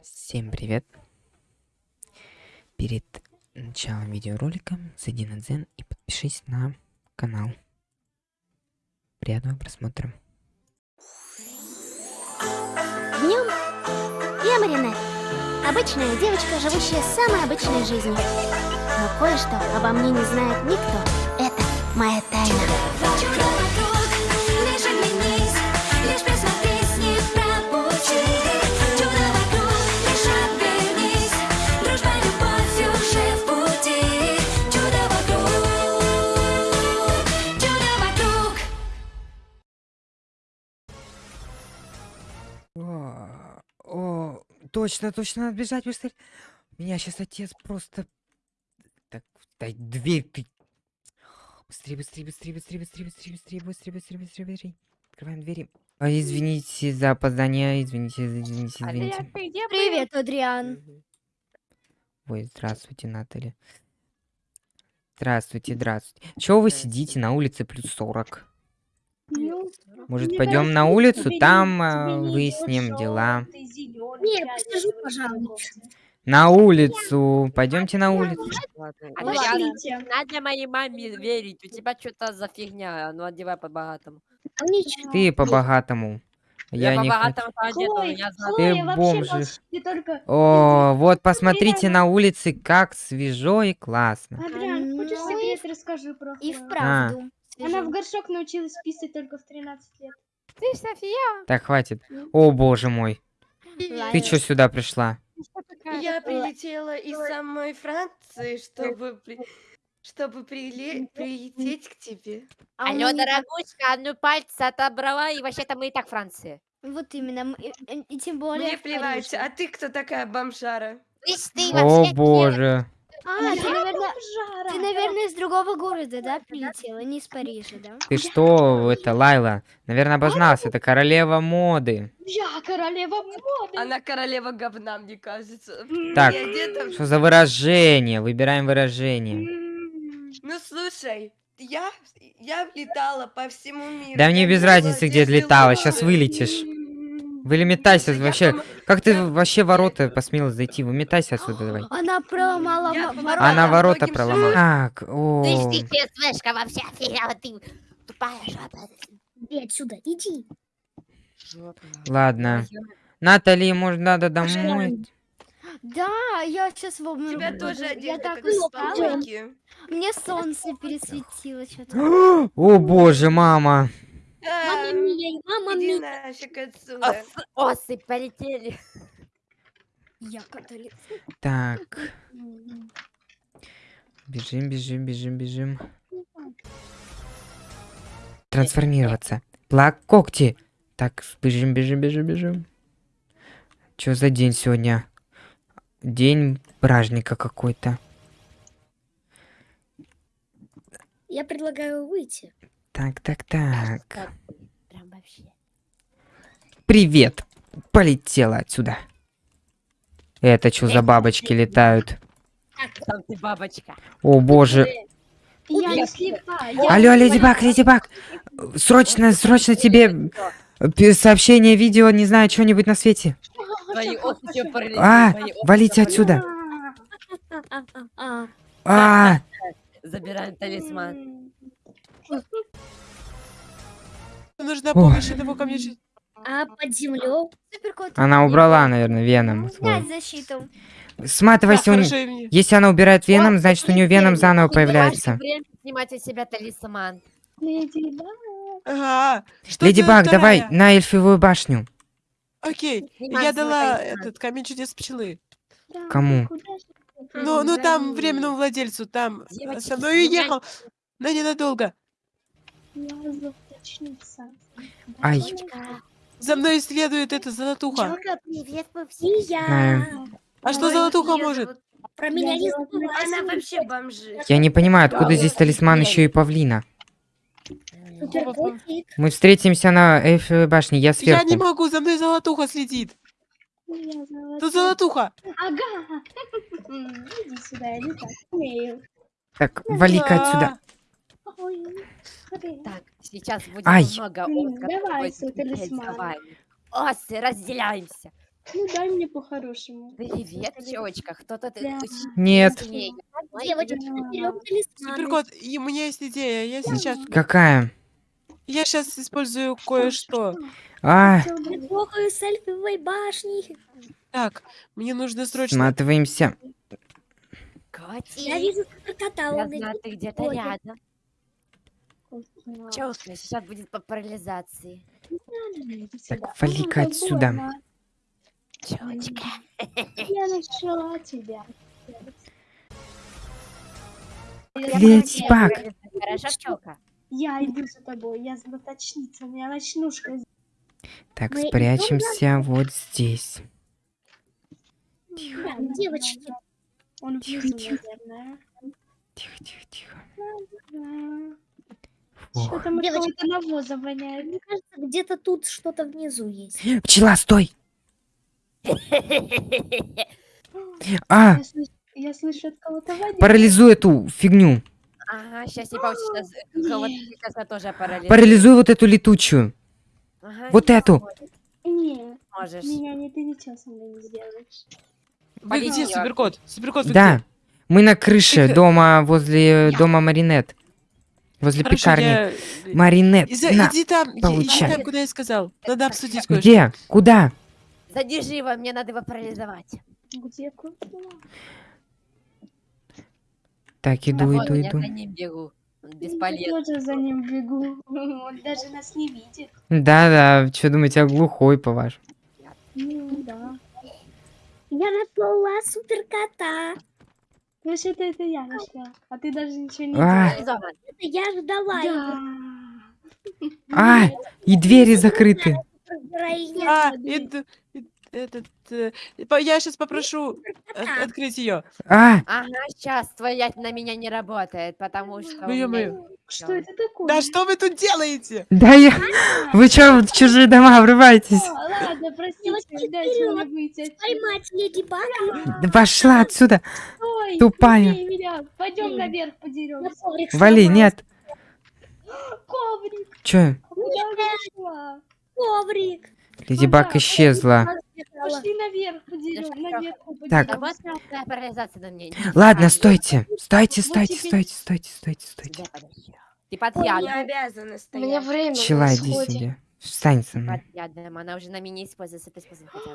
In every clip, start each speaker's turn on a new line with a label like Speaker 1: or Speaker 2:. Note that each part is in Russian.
Speaker 1: Всем привет! Перед началом видеоролика зайди на Дзен и подпишись на канал. Приятного просмотра.
Speaker 2: Днем я Маринет. Обычная девочка, живущая самой обычной жизнью. Но кое-что обо мне не знает никто. Это моя тайна.
Speaker 1: Точно, точно, надо бежать быстрее. Меня сейчас отец просто... Так, дай дверь ты. Быстрее, быстрее, быстрее, быстрее, быстрее, быстрее, быстрее, быстрее, быстрее, быстрее, быстрее. Открываем двери. А, извините за опоздание, извините, извините, извините.
Speaker 2: Привет, Адриан.
Speaker 1: Ой, здравствуйте, Наталья. Здравствуйте, здравствуйте. Чего вы сидите на улице плюс 40? Может, пойдем на улицу, там а, выясним дела.
Speaker 3: желтый, зелёный,
Speaker 2: Не,
Speaker 3: чай,
Speaker 2: посижу,
Speaker 3: такой
Speaker 2: пожалуй.
Speaker 3: вкусный.
Speaker 1: На улицу. Пойдемте на улицу.
Speaker 3: Пошлите.
Speaker 4: надо моей маме верить. У тебя что-то за фигня. Ну, одевай по-богатому.
Speaker 2: Ничего.
Speaker 1: Ты по-богатому.
Speaker 4: Я,
Speaker 1: Я не хочу.
Speaker 4: за...
Speaker 3: Хлоя,
Speaker 1: Ты
Speaker 3: вообще
Speaker 1: бомжи.
Speaker 3: почти только...
Speaker 1: О, вот посмотрите на улице, как свежо и классно.
Speaker 3: Адриан, хочешь
Speaker 2: Ну
Speaker 3: секрет, расскажи про
Speaker 2: И вправду.
Speaker 3: Она в горшок научилась писать только в 13 лет.
Speaker 4: Ты, София?
Speaker 1: Так, хватит. О, боже мой. Ты чё сюда пришла?
Speaker 5: Я прилетела из самой Франции, чтобы при- чтобы приле- прилететь к тебе.
Speaker 2: А
Speaker 4: Алло,
Speaker 2: мы не так-
Speaker 4: дорогушка, ну пальцы отобрала, и вообще-то мы и так Франции.
Speaker 2: Вот именно. И, и- и тем более.
Speaker 5: Мне плевать, а ты кто такая бомжара?
Speaker 4: Ты
Speaker 1: О, боже.
Speaker 2: А, ты, наверное,
Speaker 3: Жара!
Speaker 2: ты, наверное, из другого города, да, прилетела? Не из Парижа, да?
Speaker 1: Ты что, это, Лайла? Наверное, обожналась. Это королева моды.
Speaker 3: Я королева моды!
Speaker 5: Она королева говна, мне кажется.
Speaker 1: Так, Что за выражение? Выбираем выражение.
Speaker 5: Ну слушай, я, я летала по всему миру.
Speaker 1: Да мне без разницы, где летала. Сейчас вылетишь.
Speaker 3: М.
Speaker 1: Вылетайся
Speaker 5: Слушай, я
Speaker 1: вообще.
Speaker 5: пом-
Speaker 1: Как ты вообще ворота посмела зайти? Выметайся отсюда давай.
Speaker 2: Она проломала
Speaker 5: Я
Speaker 2: ворота.
Speaker 1: Она ворота проломала. Так, о.
Speaker 4: ты ЧСВшка вообще, офигела ты. Тупая жаба.
Speaker 2: Иди отсюда, иди.
Speaker 1: Ладно. Натали, может, надо домой?
Speaker 2: Да, я сейчас в обморок
Speaker 5: Тебя тоже
Speaker 2: Я
Speaker 5: одета
Speaker 2: так
Speaker 5: как.
Speaker 2: Мне солнце пересветило что-то.
Speaker 1: О, боже, мама.
Speaker 5: Да,
Speaker 2: мия, мама
Speaker 5: Иди нафиг отсюда.
Speaker 4: Ос- Осы полетели.
Speaker 2: Я католик.
Speaker 1: Так. Бежим, бежим, бежим, бежим. Трансформироваться. Плак когти. Так, бежим, бежим, бежим, бежим. Чё за день сегодня? День праздника какой-то.
Speaker 2: Я предлагаю выйти.
Speaker 1: Так, так, так. Привет. Полетела отсюда. Это что за бабочки летают?
Speaker 4: Там ты бабочка.
Speaker 1: О боже.
Speaker 3: Я не слепая. я
Speaker 1: Алло, Леди Баг, Леди Баг. Срочно, срочно тебе сообщение, видео, не знаю, что-нибудь на свете. А, валите отсюда.
Speaker 2: А,
Speaker 1: А,
Speaker 4: Забираем талисман.
Speaker 5: Нужна помощь ко мне. же-
Speaker 2: а под землей?
Speaker 1: Она убрала, наверное, веном.
Speaker 2: Снять защиту.
Speaker 1: Сматывайся, у
Speaker 5: мне.
Speaker 1: если она убирает веном, значит у нее веном заново появляется.
Speaker 4: время снимать из себя талисман.
Speaker 3: Леди Баг.
Speaker 5: Ага.
Speaker 1: Леди Баг, давай на эльфивую башню.
Speaker 5: Окей. Я дала
Speaker 4: талисман.
Speaker 5: этот камень чудес пчелы.
Speaker 3: Да,
Speaker 1: Кому?
Speaker 3: ты?
Speaker 5: Ну, ну там временному владельцу, там э,
Speaker 4: Девочки,
Speaker 5: со мной уехал. Но ненадолго.
Speaker 3: Я золоточница.
Speaker 1: Ай.
Speaker 5: За мной следует эта золотуха.
Speaker 2: привет, мы все
Speaker 1: Знаю.
Speaker 5: А что золотуха может?
Speaker 2: Про меня не забывай.
Speaker 5: Она вообще бомжи.
Speaker 1: Я не понимаю, откуда здесь талисман еще и павлина. Мы встретимся на Эйфелевой башне, я
Speaker 5: Я не
Speaker 1: сверху.
Speaker 5: могу, за мной золотуха следит.
Speaker 3: Я
Speaker 5: Тут золотуха.
Speaker 3: Ага. Иди сюда, я не так умею.
Speaker 1: Так, вали-ка отсюда.
Speaker 4: Так, сейчас будет
Speaker 1: Ай.
Speaker 4: много
Speaker 3: М,
Speaker 4: ос,
Speaker 3: давай свой талисман.
Speaker 4: давай. Осы, разделяемся.
Speaker 3: Ну дай мне по-хорошему.
Speaker 4: Привет, тёчка. Кто-то ты...
Speaker 3: Да.
Speaker 1: Нет.
Speaker 2: Девочка, берем.
Speaker 6: Суперкот, и у меня есть идея. Я сейчас,
Speaker 1: Какая?
Speaker 6: я сейчас использую кое-что.
Speaker 1: А,
Speaker 2: Я трогаю с эльфовой башни.
Speaker 6: Так, мне нужно срочно.
Speaker 1: сматываемся.
Speaker 4: Котик.
Speaker 2: Я вижу
Speaker 4: Я
Speaker 2: он
Speaker 4: знаю,
Speaker 2: идет. Ходит.
Speaker 4: рядом. Чёртно, сейчас будет по парализации.
Speaker 1: Так, вали-ка отсюда.
Speaker 4: Чёртика.
Speaker 3: Я нашла тебя.
Speaker 1: Баг.
Speaker 4: Хорошо, чёлка?
Speaker 3: Я иду за тобой, я златочница, у меня ночнушка.
Speaker 1: Так,
Speaker 2: Мы
Speaker 1: спрячемся вот здесь.
Speaker 2: Да, Девочки,
Speaker 3: Он
Speaker 1: Тихо,
Speaker 3: внизу,
Speaker 1: тихо.
Speaker 3: наверное.
Speaker 1: Тихо, тихо, тихо.
Speaker 3: Что-то мы
Speaker 2: Девочки.
Speaker 3: кого-то навоза воняет.
Speaker 2: мне кажется, где-то тут что-то внизу есть.
Speaker 1: Пчела, стой! А,
Speaker 3: Я слышу, я слышу от кого-то воняет.
Speaker 1: парализуй эту фигню.
Speaker 4: Ага, сейчас не получится. Кого-то сейчас тоже парализует.
Speaker 1: Парализуй вот эту летучую.
Speaker 4: Ага,
Speaker 1: Вот эту.
Speaker 3: Не,
Speaker 4: Можешь.
Speaker 3: меня не ты ничего со мной не сделаешь.
Speaker 4: Полетела.
Speaker 6: Суперкот? Суперкот,
Speaker 1: Да, мы на крыше дома возле дома Маринет. Возле
Speaker 6: Хорошо,
Speaker 1: пекарни.
Speaker 6: я...
Speaker 1: Маринет,
Speaker 6: Иза-
Speaker 1: на.
Speaker 6: Иди там, иди
Speaker 1: получай.
Speaker 6: там, куда я сказал. Надо обсудить кое-что.
Speaker 1: Где? Куда?
Speaker 4: Задержи его, мне надо его парализовать.
Speaker 3: Где куда?
Speaker 1: Так, иду,
Speaker 4: вон,
Speaker 1: иду,
Speaker 4: я
Speaker 1: иду.
Speaker 4: за ним бегу. Он
Speaker 3: Я
Speaker 4: Бесполезно.
Speaker 3: тоже за ним бегу. Он даже нас не видит.
Speaker 1: Да-да, что думаете, я глухой, по-вашему?
Speaker 3: Ну да.
Speaker 2: Я нашла суперкота.
Speaker 3: Вообще-то это я нашла. А ты даже ничего не
Speaker 1: А.
Speaker 2: Это я ждала его.
Speaker 3: Да.
Speaker 1: А, и двери закрыты.
Speaker 6: А, иду- и- этот... э, по- Я сейчас попрошу от- открыть ее.
Speaker 1: А,
Speaker 4: Ага, сейчас твоя на меня не работает, потому что у
Speaker 6: Ну,
Speaker 4: меня
Speaker 6: ё-моё.
Speaker 3: Что это такое?
Speaker 6: Да что вы тут делаете?
Speaker 1: да я... Вы что, в чужие дома врываетесь?
Speaker 3: Ладно, простите, дайте мне выйти отсюда.
Speaker 2: Поймать леди Баг.
Speaker 1: Да Пошла отсюда. Тупая.
Speaker 3: не бей меня. Пойдем наверх
Speaker 2: На
Speaker 3: подеремся.
Speaker 1: Вали, нет.
Speaker 3: Коврик,
Speaker 1: Чё?
Speaker 3: я?
Speaker 2: Коврик.
Speaker 1: Леди Баг исчезла.
Speaker 3: Пошли наверх наверху
Speaker 1: Так.
Speaker 4: Да
Speaker 3: подеремся.
Speaker 4: вот такая парализация на мне.
Speaker 1: Ладно, стойте. Стойте, стойте, стойте, стойте, стойте, стойте.
Speaker 4: Ты под ядом.
Speaker 5: обязана
Speaker 3: У меня время
Speaker 1: Пчела,
Speaker 3: на
Speaker 1: иди сюда. Встань со мной.
Speaker 4: Она уже на меня используется.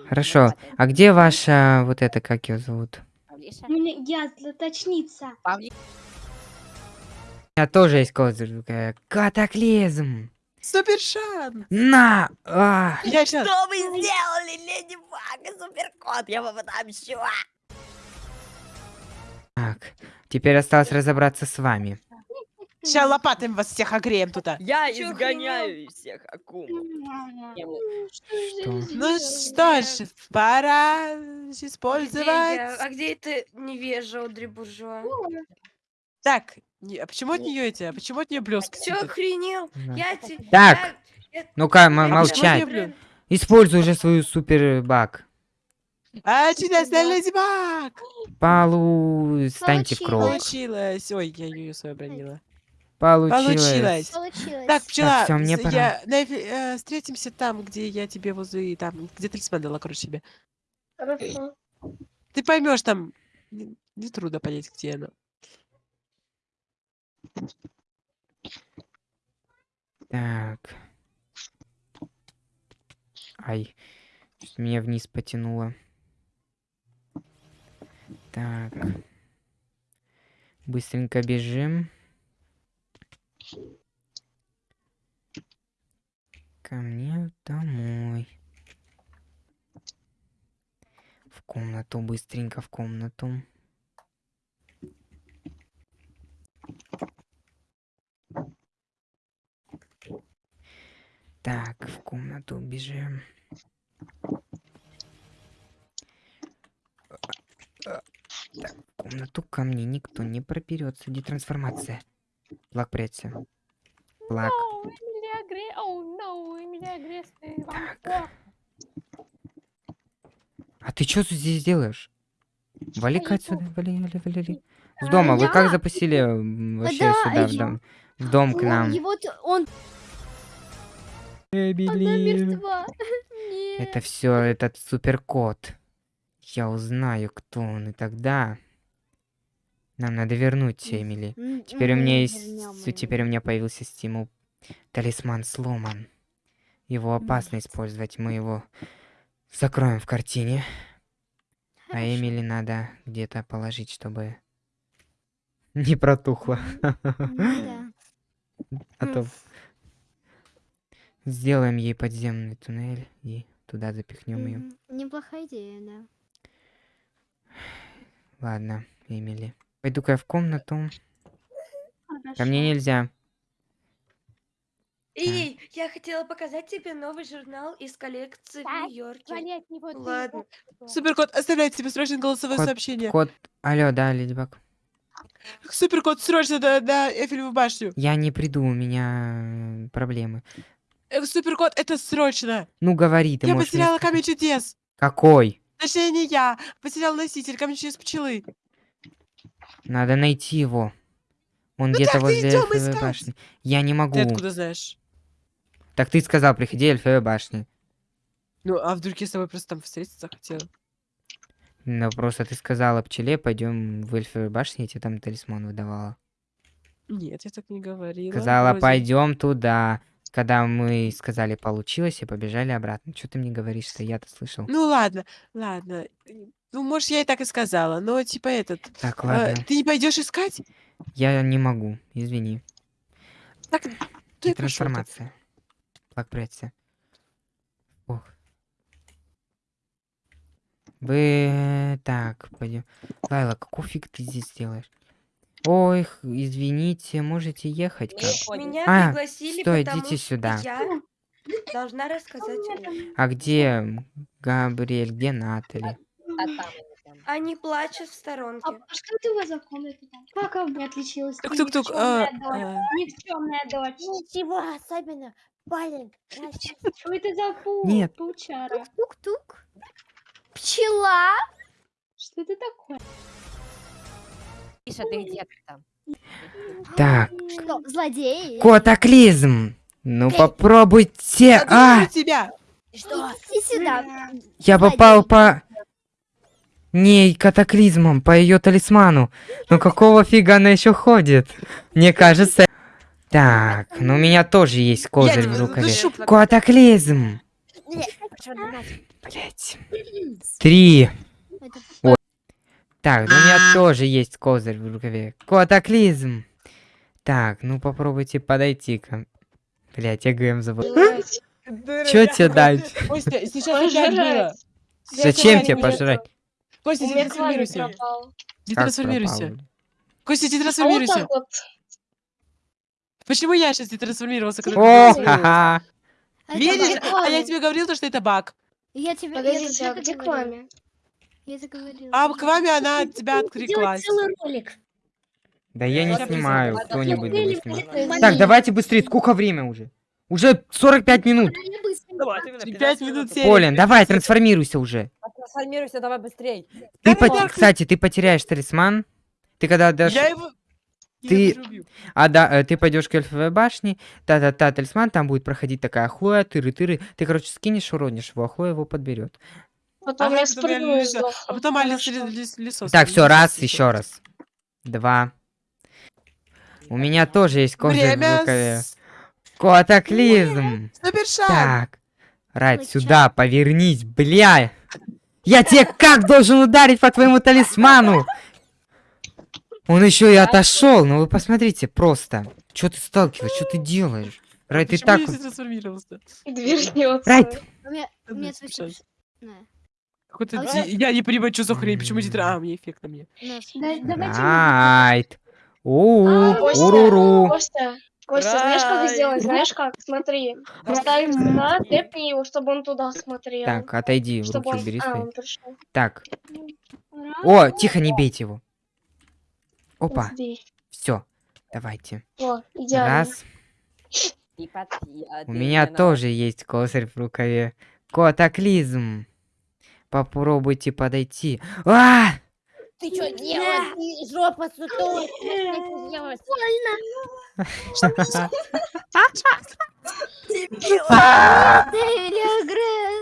Speaker 1: Хорошо. А где ваша вот это, как ее зовут?
Speaker 4: Павлиша?
Speaker 3: У меня я златочница.
Speaker 4: Павли-
Speaker 1: У меня тоже есть козырь. Катаклизм.
Speaker 6: Супер шанс.
Speaker 1: На! А!
Speaker 6: Я сейчас...
Speaker 4: Что вы сделали, Леди Баг и Суперкот? Я вам отомщу.
Speaker 1: Так, теперь осталось разобраться с вами.
Speaker 6: Сейчас лопатами вас всех огреем тут.
Speaker 4: Я
Speaker 5: Чё
Speaker 4: изгоняю всех акум.
Speaker 1: Что?
Speaker 6: Ну что ж, пора использовать...
Speaker 5: А где это невежа Одри Буржуа?
Speaker 6: Так, не- а почему от нее эти? А почему от нее блески?
Speaker 5: Чё охренел?
Speaker 1: Да.
Speaker 5: Я те-
Speaker 1: Так.
Speaker 5: я-
Speaker 1: Ну-ка,
Speaker 6: А
Speaker 1: молчать. Используй уже свою супер баг.
Speaker 6: А, чудесная леди Баг!
Speaker 1: Полу... Станьте в круг.
Speaker 6: Получилось. Ой, я ее свою обронила.
Speaker 1: Получилось.
Speaker 6: Получилось. Так, пчела,
Speaker 1: всё, мне пора.
Speaker 6: я- Нэфи, э, встретимся там, где я тебе возле, там, где талисман дала, короче, себе.
Speaker 3: Хорошо.
Speaker 6: Ты поймешь там, не, не трудно понять, где она.
Speaker 1: Так. Ай. Меня вниз потянуло. Так. Быстренько бежим. Ко мне домой. В комнату, быстренько в комнату. Так, в комнату бежим. Так, в комнату ко мне никто не проберется. Где трансформация? Плак, прячься. Плак. Так. А ты что здесь делаешь? Вали-ка отсюда, вали, вали, вали, вали. С дома, вы как
Speaker 2: я-
Speaker 1: запустили вообще
Speaker 2: да,
Speaker 1: сюда, в
Speaker 2: я-
Speaker 1: дом? В дом к нам.
Speaker 2: И вот он, она мертва.
Speaker 1: Это все этот суперкот. Я узнаю, кто он, и тогда... Нам надо вернуть Эмили. Теперь у меня есть... Теперь у меня появился стимул. Талисман сломан. Его опасно использовать. Мы его закроем в картине. А Эмили надо где-то положить, чтобы не протухло. А то сделаем ей подземный туннель и туда запихнем ее.
Speaker 2: Неплохая идея, да.
Speaker 1: Ладно, Эмили. Пойду-ка я в комнату. Ко
Speaker 3: Хорошо.
Speaker 1: мне нельзя.
Speaker 5: Эй, я хотела показать тебе новый журнал из коллекции в
Speaker 2: Так,
Speaker 5: Нью-Йорке. Ладно.
Speaker 6: Суперкот, оставляйте себе срочно голосовое
Speaker 1: Кот-
Speaker 6: сообщение.
Speaker 1: Кот. Алло, да, Ледибак.
Speaker 6: Суперкот, срочно на, на Эйфелеву башню.
Speaker 1: Я не приду, у меня э, проблемы.
Speaker 6: Э, Суперкот, это срочно.
Speaker 1: Ну, говори, ты
Speaker 6: я
Speaker 1: можешь мне
Speaker 6: потеряла
Speaker 1: сказать.
Speaker 6: камень чудес.
Speaker 1: Какой?
Speaker 6: Точнее, не я. Потерял носитель камень чудес пчелы.
Speaker 1: Надо найти его. Он где-то
Speaker 6: так ты
Speaker 1: возле
Speaker 6: идём
Speaker 1: эльфовой
Speaker 6: искать.
Speaker 1: башни. Я не могу.
Speaker 6: Ты откуда знаешь?
Speaker 1: Так ты сказал, приходи эльфовой башни.
Speaker 6: Ну, а вдруг я с тобой просто там встретиться хотела?
Speaker 1: Ну, просто ты сказала пчеле, пойдем в эльфовую башню, я тебе там талисман выдавала.
Speaker 6: Нет, я так не говорила.
Speaker 1: Сказала, пойдем туда. Когда мы сказали, получилось, и побежали обратно. Что ты мне говоришь-то? Я-то слышал.
Speaker 6: Ну ладно, ладно. Ну, может, я и так и сказала, но типа этот.
Speaker 1: Так,
Speaker 6: э,
Speaker 1: ладно.
Speaker 6: ты не пойдешь искать?
Speaker 1: Я не могу, извини.
Speaker 6: Так,
Speaker 1: И
Speaker 6: ты
Speaker 1: трансформация. Флаг прячься. Ох. Вы... Так, пойдем. Лайла, какого фиг ты здесь делаешь? Ой, извините, можете ехать как?
Speaker 5: Меня
Speaker 1: А,
Speaker 5: пригласили,
Speaker 1: стой, идите
Speaker 5: что
Speaker 1: сюда.
Speaker 5: я должна рассказать.
Speaker 1: А где Габриэль, где Натали?
Speaker 4: А там они
Speaker 5: плачут в сторонке.
Speaker 3: А что ты у вас за комната там? Как она бы отличилась?
Speaker 6: Тук-тук-тук. а,
Speaker 3: дочь.
Speaker 6: а.
Speaker 3: Никчёмная дочь.
Speaker 2: Ничего особенного. Парень,
Speaker 3: Что это за пау-
Speaker 1: Нет.
Speaker 3: паучара?
Speaker 2: тук-тук. Пчела.
Speaker 3: Что это такое?
Speaker 4: Миша, ты где там?
Speaker 1: Так,
Speaker 2: Что, злодей?
Speaker 1: котоклизм! Ну попробуйте! А!
Speaker 6: Заберу тебя!
Speaker 2: Что? Иди сюда.
Speaker 1: Я попал по... ней катаклизмом, по ее талисману. Ну какого фига она еще ходит? Мне кажется... Так, ну у меня тоже есть козырь в рукаве. Катаклизм! Блять. Три. Так, ну у меня тоже есть козырь в рукаве. Катаклизм! Так, ну попробуйте подойти ко... Блять, я ГМ забыл. Чё тебе дать?
Speaker 6: Костя, сейчас опять было.
Speaker 1: Зачем тебе пожрать?
Speaker 6: Костя,
Speaker 3: клавиш
Speaker 6: детрансформируйся.
Speaker 3: пропал.
Speaker 6: Детрансформируйся.
Speaker 1: пропал?
Speaker 6: Костя,
Speaker 3: А так вот.
Speaker 6: Почему я сейчас детрансформировался? когда
Speaker 1: О,
Speaker 6: ты
Speaker 1: ха-ха!
Speaker 6: Видишь? А я тебе говорил, то, что это баг.
Speaker 2: Я тебе...
Speaker 3: Подождите, а где
Speaker 2: это говорила. Я говорила.
Speaker 6: А к вами она от тебя
Speaker 3: Делать
Speaker 6: откликлась.
Speaker 3: целый ролик.
Speaker 1: Да я не снимаю, кто-нибудь да
Speaker 3: просто
Speaker 1: Так, давайте быстрее, сколько время уже? Уже 45 минут.
Speaker 6: Пять минут серии.
Speaker 1: Полин, давай, трансформируйся уже.
Speaker 4: Трансформируйся, давай быстрей.
Speaker 1: Ты,
Speaker 6: Давай, давай.
Speaker 1: Кстати, ты потеряешь талисман. Ты когда дашь...
Speaker 6: Я его...
Speaker 1: Ты-. А да, э, ты пойдешь к эльфовой башне, та-та-та, талисман, там будет проходить такая Хлоя, тыры-тыры. Ты, короче, скинешь, уронишь его, а Хлоя его подберет.
Speaker 3: Потом
Speaker 6: Ага,
Speaker 3: я
Speaker 6: потом я
Speaker 3: спрыгну и
Speaker 6: лежу.
Speaker 3: сдохну.
Speaker 6: А потом Алекс лесо.
Speaker 1: Так, все, раз, еще раз. Два. У меня тоже есть в
Speaker 6: Время
Speaker 1: рукаве.
Speaker 6: с-
Speaker 1: Котоклизм.
Speaker 6: Супершаг.
Speaker 1: Так. Райт, сюда, повернись, бля. Я тебе как должен ударить по твоему талисману? Он еще и отошел. Ну вы посмотрите, просто. Что ты сталкиваешь? Что ты делаешь? Райт, ты так... Райт,
Speaker 6: Какой-то
Speaker 2: А
Speaker 6: ди- Я не понимаю, что за хрень, почему дитра... А, мне эффект на мне.
Speaker 2: На.
Speaker 1: У,
Speaker 3: А,
Speaker 1: уруру.
Speaker 3: Костя, Костя, знаешь, как сделать? Знаешь как? Смотри. Поставим сюда, тэпни его, чтобы он туда смотрел.
Speaker 1: Так, отойди, руки убери
Speaker 3: А,
Speaker 1: свои. Так. О, тихо, не бейте его. Опа, все. Давайте.
Speaker 3: О, идеально.
Speaker 1: Раз. У меня тоже есть козырь в рукаве. Котоклизм. Попробуйте подойти. А!
Speaker 2: Ты что делаешь? Ты жопа сутулая. Что ты делаешь?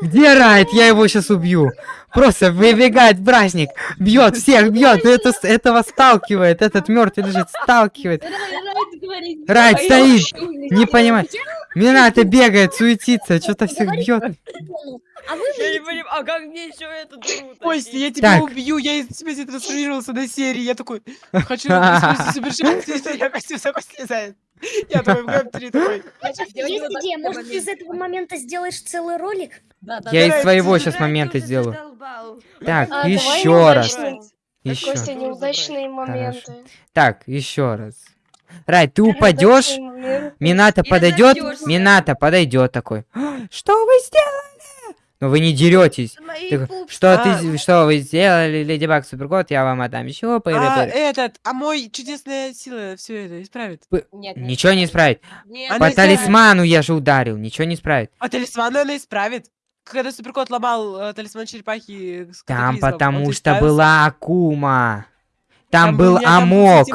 Speaker 1: Где Райт? Я его сейчас убью. Просто выбегает бражник, бьет всех, бьет. Это, этого сталкивает. Этот мертвый лежит, сталкивает. Райт стоит, не понимает. Мината бегает, суетится, что-то всех бьет.
Speaker 2: А вы
Speaker 4: Я не понимаю, а как мне еще эту дыру
Speaker 6: Костя, я тебя
Speaker 1: Так.
Speaker 6: убью, я из тебя здесь трансформировался на серии, я такой, хочу супершанс, я Костя высоко слезает. Я такой в ГМ3 такой.
Speaker 2: Есть идея, может, ты из этого момента сделаешь целый ролик?
Speaker 4: Да, да,
Speaker 1: Я из твоего
Speaker 5: Райт,
Speaker 1: сейчас момента сделаю. Так,
Speaker 3: А,
Speaker 1: еще раз. Еще.
Speaker 3: Костя, неудачные моменты.
Speaker 1: Так, еще раз. Райт, ты упадешь. Мината подойдет. Мината подойдет такой. «А, Что вы сделали? Но вы не деретесь.
Speaker 5: Пупсы.
Speaker 1: Что
Speaker 6: А.
Speaker 1: ты, что вы сделали, Леди Баг Суперкот, я вам отдам еще
Speaker 6: А, этот, а мой чудесная сила все это исправит.
Speaker 4: Нет, нет.
Speaker 1: Ничего не исправит.
Speaker 5: Нет,
Speaker 6: Она
Speaker 1: По
Speaker 6: исправит.
Speaker 1: талисману я же ударил, ничего не исправит.
Speaker 6: А талисман она исправит. Когда Суперкот ломал э, талисман черепахи с
Speaker 1: Там потому что была Акума. Там, был
Speaker 6: Там был
Speaker 1: Амок.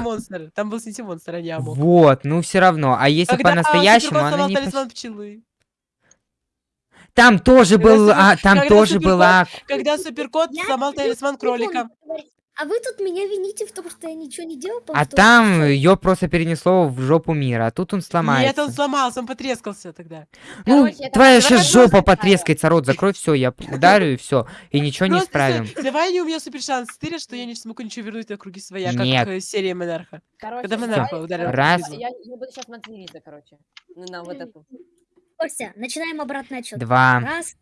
Speaker 6: Там был Синти-монстр, а не Амок.
Speaker 1: Вот, ну все равно. А если
Speaker 6: Когда
Speaker 1: по-настоящему, она не...
Speaker 6: талисман пчелы.
Speaker 1: Там тоже
Speaker 6: Когда
Speaker 1: был,
Speaker 6: Супер-
Speaker 1: а, там
Speaker 6: когда
Speaker 1: тоже
Speaker 6: Суперкот-
Speaker 1: была...
Speaker 6: Когда Суперкот
Speaker 2: Я
Speaker 6: сломал талисман кролика.
Speaker 2: А вы тут меня вините в том, что я ничего не делал?
Speaker 1: А там ее просто перенесло в жопу мира, а тут он
Speaker 6: Нет,
Speaker 1: сломается.
Speaker 6: он сломался, он потрескался тогда.
Speaker 1: Ну,
Speaker 4: Короче, это
Speaker 1: твоя сейчас жопа потрескается, рот закрой, все, я ударю и все, и ничего не исправим.
Speaker 6: Давай не у меня супер шанс стыря, что я не смогу ничего вернуть на круги своя,
Speaker 1: Нет.
Speaker 6: как серия Монарха.
Speaker 4: Короче,
Speaker 6: Когда Монарха ударил
Speaker 1: Раз.
Speaker 4: Я, буду сейчас материться, короче. На вот эту.
Speaker 2: Костя, начинаем обратный отчет.
Speaker 1: Два,
Speaker 2: Раз,